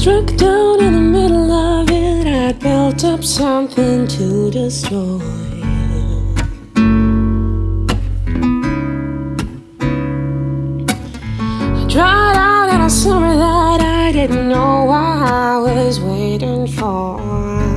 struck down in the middle of it. I built up something to destroy. I dried out in a summer that I didn't know why I was waiting for.